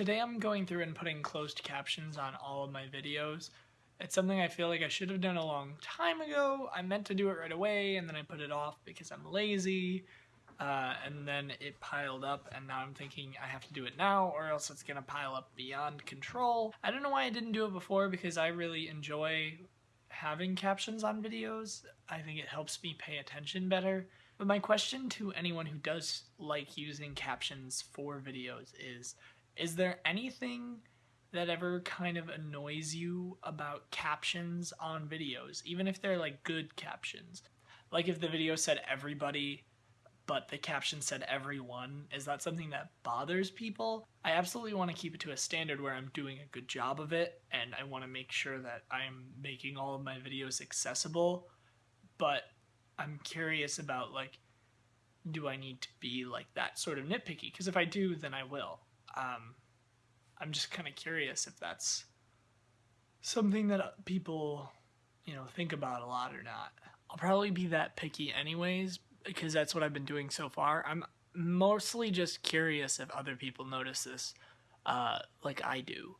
Today I'm going through and putting closed captions on all of my videos. It's something I feel like I should have done a long time ago. I meant to do it right away and then I put it off because I'm lazy. Uh, and then it piled up and now I'm thinking I have to do it now or else it's gonna pile up beyond control. I don't know why I didn't do it before because I really enjoy having captions on videos. I think it helps me pay attention better. But my question to anyone who does like using captions for videos is, is there anything that ever kind of annoys you about captions on videos, even if they're like good captions? Like if the video said everybody, but the caption said everyone, is that something that bothers people? I absolutely want to keep it to a standard where I'm doing a good job of it, and I want to make sure that I'm making all of my videos accessible, but I'm curious about like, do I need to be like that sort of nitpicky? Because if I do, then I will. Um, I'm just kind of curious if that's something that uh, people, you know, think about a lot or not. I'll probably be that picky anyways because that's what I've been doing so far. I'm mostly just curious if other people notice this uh, like I do.